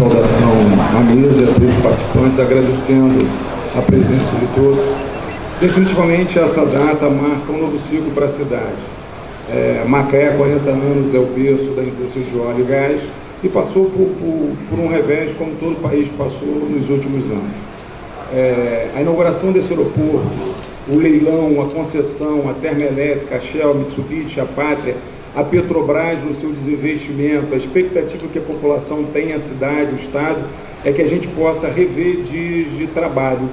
saudação à mesa, a todos os participantes, agradecendo a presença de todos. Definitivamente essa data marca um novo ciclo para a cidade. É, Macaé, 40 anos, é o berço da indústria de óleo e gás e passou por, por, por um revés como todo o país passou nos últimos anos. É, a inauguração desse aeroporto, o leilão, a concessão, a termoelétrica, a Shell, a Mitsubishi, a Pátria, a Petrobras no seu desinvestimento, a expectativa que a população tem, a cidade, o Estado, é que a gente possa rever dias de trabalho.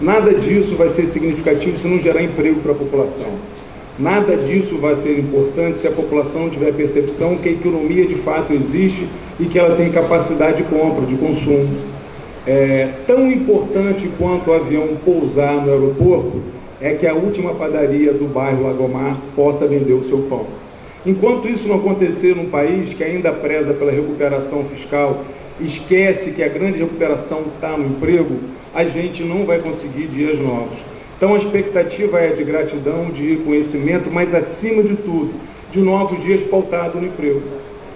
Nada disso vai ser significativo se não gerar emprego para a população. Nada disso vai ser importante se a população tiver percepção que a economia de fato existe e que ela tem capacidade de compra, de consumo. É, tão importante quanto o avião pousar no aeroporto é que a última padaria do bairro Lagomar possa vender o seu pão. Enquanto isso não acontecer num país que ainda preza pela recuperação fiscal, esquece que a grande recuperação está no emprego, a gente não vai conseguir dias novos. Então a expectativa é de gratidão, de reconhecimento, mas acima de tudo, de novos dias pautados no emprego.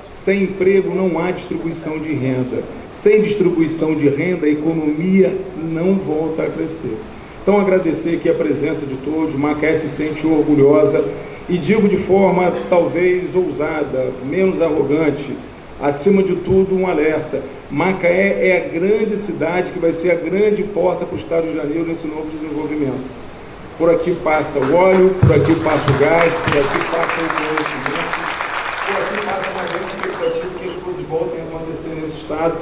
Sem emprego não há distribuição de renda. Sem distribuição de renda, a economia não volta a crescer. Então agradecer aqui a presença de todos, Macaé se sente orgulhosa e digo de forma talvez ousada, menos arrogante, acima de tudo um alerta. Macaé é a grande cidade que vai ser a grande porta para o Estado de Janeiro nesse novo desenvolvimento. Por aqui passa o óleo, por aqui passa o gás, por aqui passa o conhecimento, por aqui passa uma grande expectativa que as coisas voltem a acontecer nesse Estado,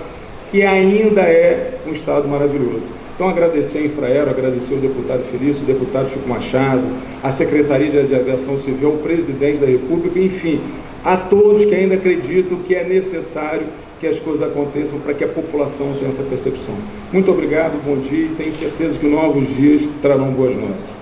que ainda é um Estado maravilhoso. Então, agradecer a Infraero, agradecer o deputado Felício, o deputado Chico Machado, a Secretaria de Aviação Civil, o presidente da República, enfim, a todos que ainda acreditam que é necessário que as coisas aconteçam para que a população tenha essa percepção. Muito obrigado, bom dia e tenho certeza que novos dias trarão boas noites.